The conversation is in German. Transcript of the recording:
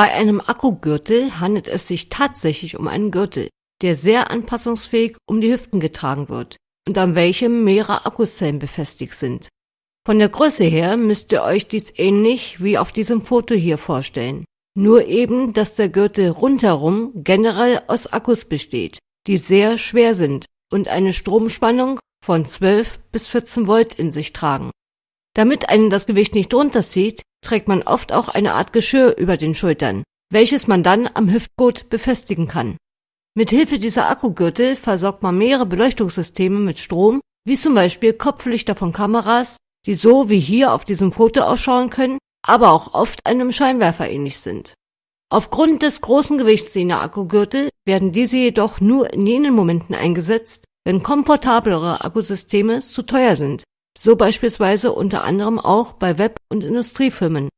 Bei einem Akkugürtel handelt es sich tatsächlich um einen Gürtel, der sehr anpassungsfähig um die Hüften getragen wird und an welchem mehrere Akkuzellen befestigt sind. Von der Größe her müsst ihr euch dies ähnlich wie auf diesem Foto hier vorstellen. Nur eben, dass der Gürtel rundherum generell aus Akkus besteht, die sehr schwer sind und eine Stromspannung von 12 bis 14 Volt in sich tragen. Damit einen das Gewicht nicht runterzieht, trägt man oft auch eine Art Geschirr über den Schultern, welches man dann am Hüftgurt befestigen kann. Mit Hilfe dieser Akkugürtel versorgt man mehrere Beleuchtungssysteme mit Strom, wie zum Beispiel Kopflichter von Kameras, die so wie hier auf diesem Foto ausschauen können, aber auch oft einem Scheinwerfer ähnlich sind. Aufgrund des großen Gewichts jener Akkugürtel werden diese jedoch nur in jenen Momenten eingesetzt, wenn komfortablere Akkusysteme zu teuer sind, so beispielsweise unter anderem auch bei Web- und Industriefirmen